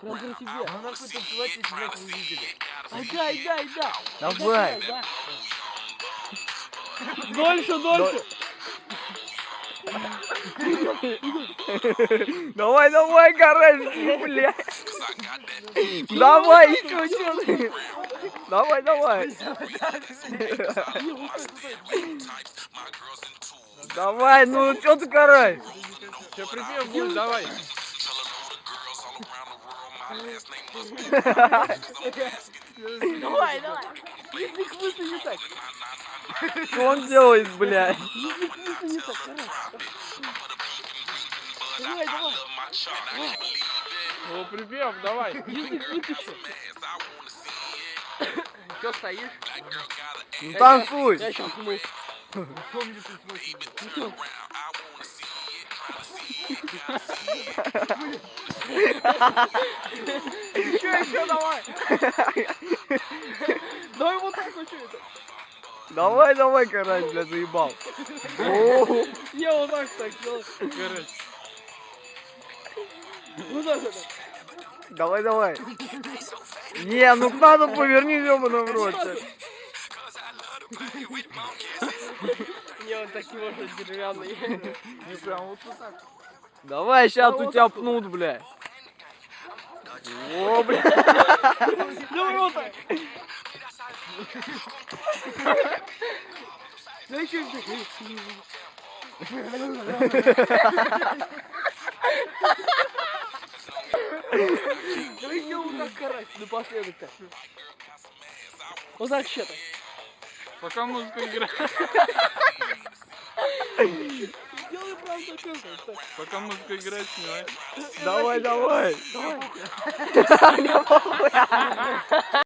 Тебе. А нахуй танцевать, если блядь не видели? Ага, ида, ида. Давай. Да. Дольше, дольше. Давай, давай, гаражки, бля. Давай, еще, еще. Давай, давай. Давай, ну что ты карай? Сейчас припев будет, давай. Давай, давай. Язык высуни так. Что он делает, бля? Язык высуни так, короче. Давай, давай. Ну, припев, давай. Язык вытащи. Что стоишь? Ну танцуй. Я сейчас мы. Еще, еще давай. Давай вот так вот что это. Давай, давай, карась, бля, заебал. Я вот так так делаю. Короче. Ну так это. Давай, давай. Не, ну надо поверни ёбаный в рот. Не, он так не может деревянный. Не прям вот так. Давай, сейчас у тебя пнут, бля. О, бля. Вот так. Да еще Давай еще вот так карась напоследок-то. Вот так так. Пока музыка играет. Сделай правда что-то. Пока музыка играет, снимай. Давай, давай. Давай. 哈哈你要跑路呀